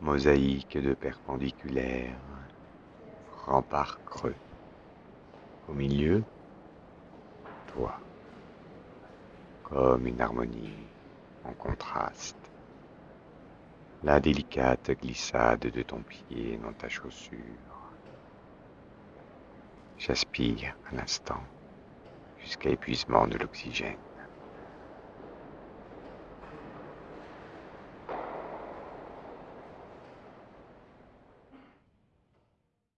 mosaïque de perpendiculaires, remparts creux. Au milieu, toi, comme une harmonie en contraste. La délicate glissade de ton pied dans ta chaussure. J'aspire un instant jusqu'à épuisement de l'oxygène.